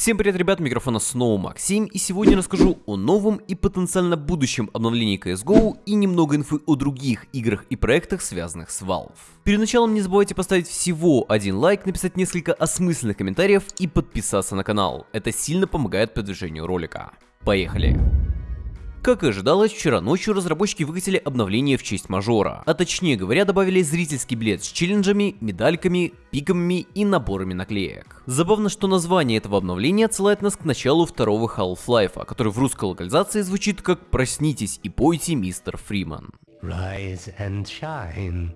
Всем привет, ребят, микрофона снова Максим, и сегодня расскажу о новом и потенциально будущем обновлении CSGO и немного инфы о других играх и проектах, связанных с Valve. Перед началом не забывайте поставить всего один лайк, написать несколько осмысленных комментариев и подписаться на канал. Это сильно помогает продвижению ролика. Поехали! Как и ожидалось, вчера ночью разработчики выкатили обновление в честь мажора, а точнее говоря добавили зрительский билет с челленджами, медальками, пиками и наборами наклеек. Забавно, что название этого обновления отсылает нас к началу второго Half-Life, который в русской локализации звучит как «Проснитесь и пойте, мистер Фриман». Rise and shine.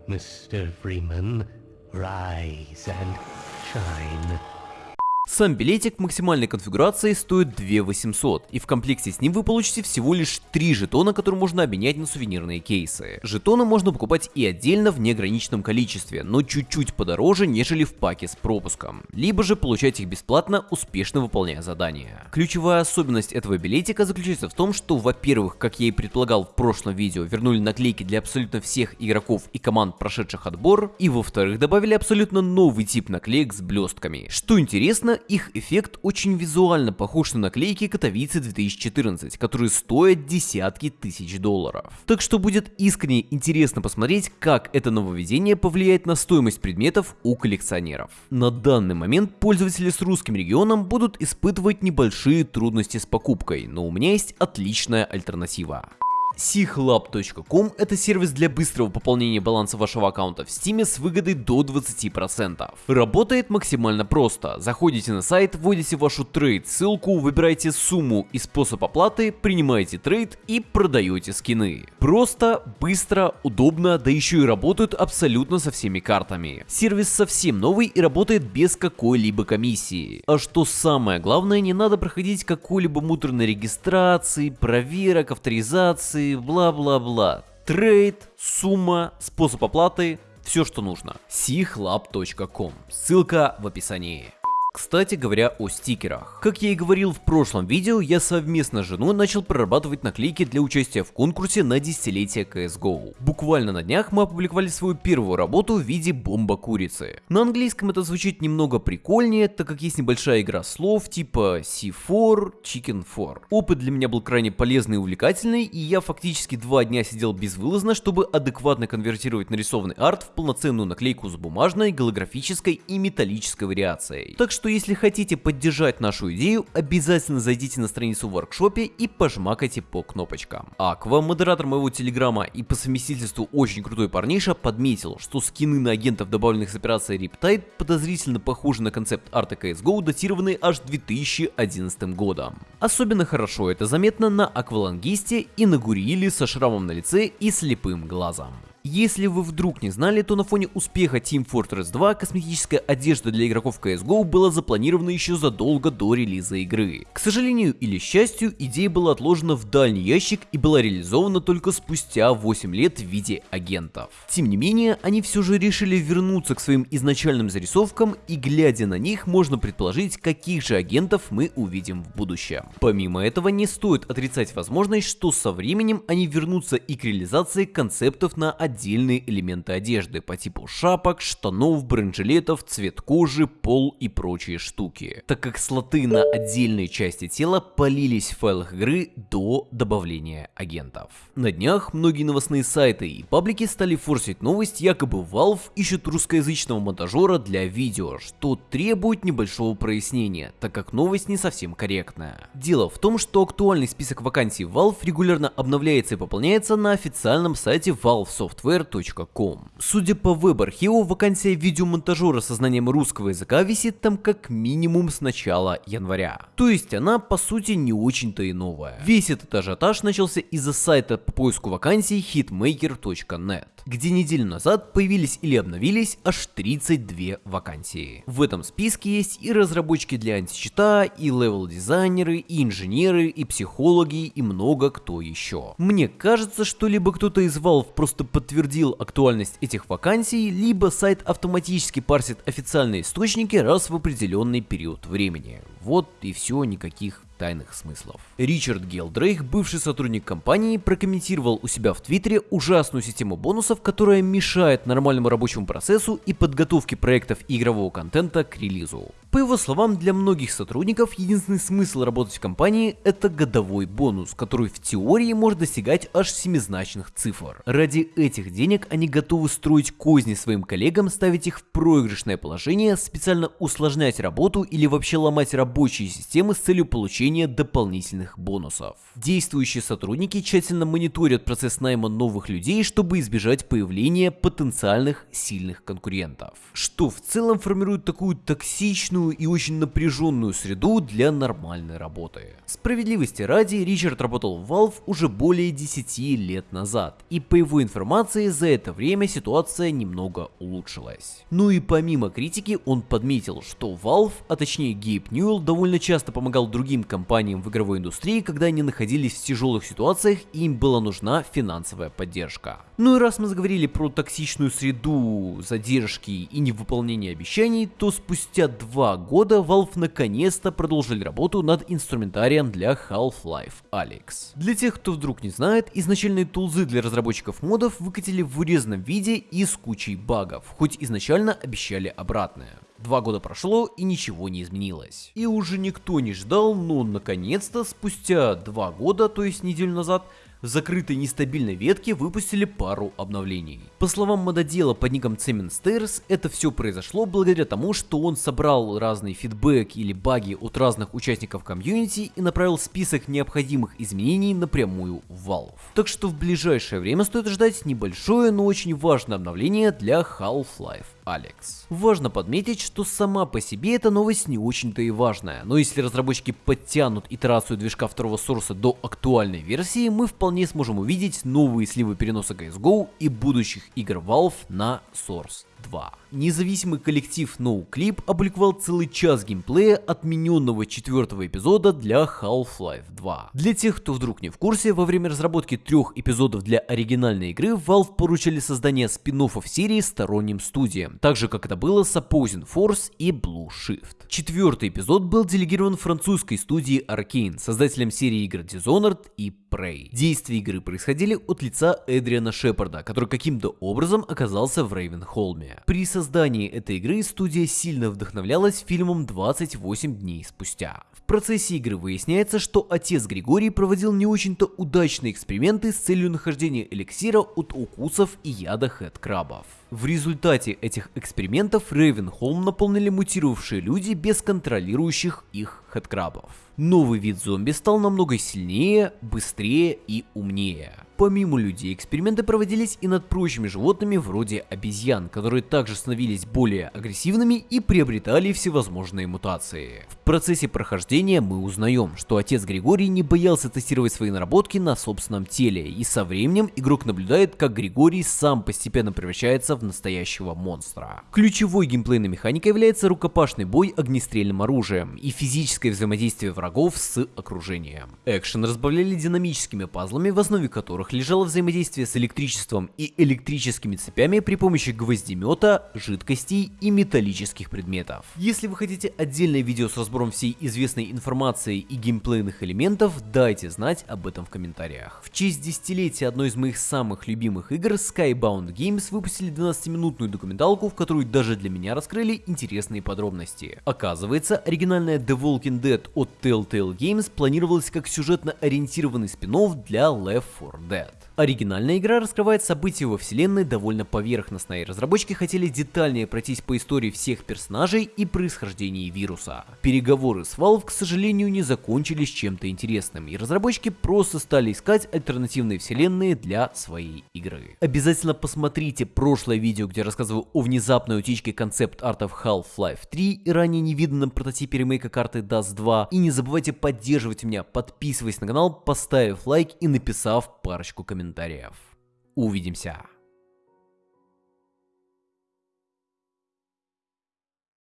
Сам билетик максимальной конфигурации стоит 2800, и в комплекте с ним вы получите всего лишь 3 жетона, которые можно обменять на сувенирные кейсы. Жетоны можно покупать и отдельно в неограниченном количестве, но чуть-чуть подороже, нежели в паке с пропуском. Либо же получать их бесплатно, успешно выполняя задания. Ключевая особенность этого билетика заключается в том, что, во-первых, как я и предполагал в прошлом видео, вернули наклейки для абсолютно всех игроков и команд, прошедших отбор, и во-вторых, добавили абсолютно новый тип наклеек с блестками. Что интересно, их эффект очень визуально похож на наклейки Катовицы 2014, которые стоят десятки тысяч долларов. Так что будет искренне интересно посмотреть, как это нововведение повлияет на стоимость предметов у коллекционеров. На данный момент пользователи с русским регионом будут испытывать небольшие трудности с покупкой, но у меня есть отличная альтернатива. SIHLab.com – это сервис для быстрого пополнения баланса вашего аккаунта в Steam с выгодой до 20%. Работает максимально просто. Заходите на сайт, вводите вашу trade ссылку, выбираете сумму и способ оплаты, принимаете trade и продаете скины. Просто, быстро, удобно, да еще и работают абсолютно со всеми картами. Сервис совсем новый и работает без какой-либо комиссии. А что самое главное, не надо проходить какой-либо муторной регистрации, проверок, авторизации, бла-бла-бла. Трейд, сумма, способ оплаты, все что нужно. sichlab.com. Ссылка в описании. Кстати говоря о стикерах. Как я и говорил в прошлом видео, я совместно с женой начал прорабатывать наклейки для участия в конкурсе на десятилетие CSGO. Буквально на днях мы опубликовали свою первую работу в виде бомба курицы. На английском это звучит немного прикольнее, так как есть небольшая игра слов типа C4, Chicken 4. Опыт для меня был крайне полезный и увлекательный, и я фактически два дня сидел безвылазно, чтобы адекватно конвертировать нарисованный арт в полноценную наклейку с бумажной, голографической и металлической вариацией. Так что что если хотите поддержать нашу идею, обязательно зайдите на страницу в воркшопе и пожмакайте по кнопочкам. Аква, модератор моего телеграма и по совместительству очень крутой парниша, подметил, что скины на агентов, добавленных с операцией Riptide, подозрительно похожи на концепт арта CSGO, датированные аж 2011 годом. Особенно хорошо это заметно на Аквалангисте и на Гуриле со шрамом на лице и слепым глазом. Если вы вдруг не знали, то на фоне успеха Team Fortress 2 косметическая одежда для игроков CSGO была запланирована еще задолго до релиза игры. К сожалению или счастью, идея была отложена в дальний ящик и была реализована только спустя 8 лет в виде агентов. Тем не менее, они все же решили вернуться к своим изначальным зарисовкам и глядя на них, можно предположить, каких же агентов мы увидим в будущем. Помимо этого, не стоит отрицать возможность, что со временем они вернутся и к реализации концептов на отдельные отдельные элементы одежды по типу шапок, штанов, бронежилетов, цвет кожи, пол и прочие штуки, так как слоты на отдельные части тела полились в файлах игры до добавления агентов. На днях многие новостные сайты и паблики стали форсить новость, якобы Valve ищет русскоязычного монтажера для видео, что требует небольшого прояснения, так как новость не совсем корректная. Дело в том, что актуальный список вакансий Valve регулярно обновляется и пополняется на официальном сайте Valve Software software.com. Судя по веб-архиву, вакансия видеомонтажера со знанием русского языка висит там как минимум с начала января. То есть она по сути не очень-то и новая. Весь этот ажиотаж начался из-за сайта по поиску вакансий hitmaker.net где неделю назад появились или обновились аж 32 вакансии. В этом списке есть и разработчики для античита, и левел-дизайнеры, и инженеры, и психологи, и много кто еще. Мне кажется, что либо кто-то из Valve просто подтвердил актуальность этих вакансий, либо сайт автоматически парсит официальные источники раз в определенный период времени. Вот и все, никаких тайных смыслов. Ричард Гелдрейк, бывший сотрудник компании, прокомментировал у себя в Твиттере ужасную систему бонусов, которая мешает нормальному рабочему процессу и подготовке проектов и игрового контента к релизу. По его словам, для многих сотрудников единственный смысл работать в компании – это годовой бонус, который в теории может достигать аж семизначных цифр. Ради этих денег они готовы строить козни своим коллегам, ставить их в проигрышное положение, специально усложнять работу или вообще ломать рабочие системы с целью получения дополнительных бонусов. Действующие сотрудники тщательно мониторят процесс найма новых людей, чтобы избежать появления потенциальных сильных конкурентов. Что в целом формирует такую токсичную и очень напряженную среду для нормальной работы. Справедливости ради, Ричард работал в Valve уже более 10 лет назад, и по его информации за это время ситуация немного улучшилась. Ну и помимо критики, он подметил, что Valve, а точнее Гейб Ньюэлл, довольно часто помогал другим компаниям в игровой индустрии, когда они находились в тяжелых ситуациях и им была нужна финансовая поддержка. Ну и раз мы заговорили про токсичную среду, задержки и невыполнение обещаний, то спустя два года Valve наконец-то продолжили работу над инструментарием для Half-Life Alyx. Для тех, кто вдруг не знает, изначальные тулзы для разработчиков модов выкатили в урезанном виде и с кучей багов, хоть изначально обещали обратное. Два года прошло и ничего не изменилось. И уже никто не ждал, но наконец-то спустя два года, то есть неделю назад, в закрытой нестабильной ветке выпустили пару обновлений. По словам мододела под ником Цемин Стейрс, это все произошло благодаря тому, что он собрал разный фидбэк или баги от разных участников комьюнити и направил список необходимых изменений напрямую в Valve. Так что в ближайшее время стоит ждать небольшое, но очень важное обновление для Half-Life Алекс. Важно подметить, что сама по себе эта новость не очень-то и важная, но если разработчики подтянут итерацию движка второго сорса до актуальной версии, мы вполне сможем увидеть новые сливы переноса CSGO и будущих игр Valve на Source 2. Независимый коллектив NoClip опубликовал целый час геймплея отмененного четвертого эпизода для Half-Life 2. Для тех, кто вдруг не в курсе, во время разработки трех эпизодов для оригинальной игры Valve поручили создание спин серии сторонним студиям, так же как это было с Opposing Force и Blue Shift. Четвертый эпизод был делегирован французской студии Arkane, создателям серии игр Dishonored и Prey. Действия игры происходили от лица Эдриана Шепарда, который каким-то образом оказался в Рейвенхолме. При создании этой игры студия сильно вдохновлялась фильмом 28 дней спустя. В процессе игры выясняется, что отец Григорий проводил не очень-то удачные эксперименты с целью нахождения эликсира от укусов и яда хэт-крабов. В результате этих экспериментов Рейвенхолм наполнили мутировавшие люди без контролирующих их хэдкрабов. Новый вид зомби стал намного сильнее, быстрее и умнее. Помимо людей, эксперименты проводились и над прочими животными вроде обезьян, которые также становились более агрессивными и приобретали всевозможные мутации. В процессе прохождения мы узнаем, что отец Григорий не боялся тестировать свои наработки на собственном теле, и со временем игрок наблюдает, как Григорий сам постепенно превращается в настоящего монстра. Ключевой геймплейной механикой является рукопашный бой огнестрельным оружием и физическое взаимодействие врагов с окружением. Экшен разбавляли динамическими пазлами, в основе которых лежало взаимодействие с электричеством и электрическими цепями при помощи гвоздемета, жидкостей и металлических предметов. Если вы хотите отдельное видео с разбором всей известной информации и геймплейных элементов, дайте знать об этом в комментариях. В честь десятилетия одной из моих самых любимых игр Skybound Games выпустили 12-минутную документалку, в которую даже для меня раскрыли интересные подробности. Оказывается, оригинальная The Walking Dead от Telltale Games планировалась как сюжетно ориентированный спин для Left 4 Dead. Оригинальная игра раскрывает события во вселенной довольно поверхностно, и разработчики хотели детальнее пройтись по истории всех персонажей и происхождении вируса. Переговоры с Valve, к сожалению, не закончились чем-то интересным, и разработчики просто стали искать альтернативные вселенные для своей игры. Обязательно посмотрите прошлое видео, где рассказываю о внезапной утечке концепт-артов Half-Life 3 и ранее невиданном прототипе ремейка карты Dust 2, и не забывайте поддерживать меня, подписываясь на канал, поставив лайк и написав парочку комментариев комментариев. Увидимся!